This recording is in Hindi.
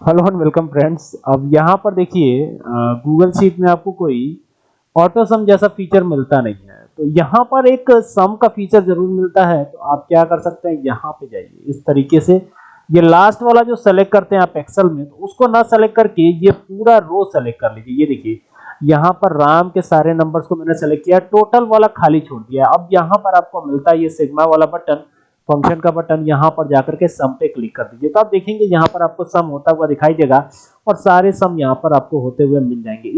Hello and welcome friends. अब यहाँ पर देखिए गूगल शीट में आपको कोई ऑटो सम जैसा फीचर मिलता नहीं है। तो यहाँ पर एक सम का फीचर ज़रूर मिलता है। तो आप क्या कर सकते हैं, यहाँ पे जाइए। इस तरीके से ये लास्ट वाला जो सेलेक्ट करते हैं आप एक्सेल में तो उसको ना सेलेक्ट करके ये पूरा रो सेलेक्ट कर लीजिए। ये देखिए, यहाँ पर राम के सारे नंबर्स को मैंने सेलेक्ट किया। टोटल वाला खाली छोड़ दिया। अब यहाँ पर आपको मिलता है ये सिग्मा वाला बटन फ़ंक्शन का बटन यहाँ पर जाकर के सम पे क्लिक कर दीजिए। तो आप देखेंगे यहाँ पर आपको सम होता हुआ दिखाई देगा और सारे सम यहाँ पर आपको होते हुए मिल जाएँगे।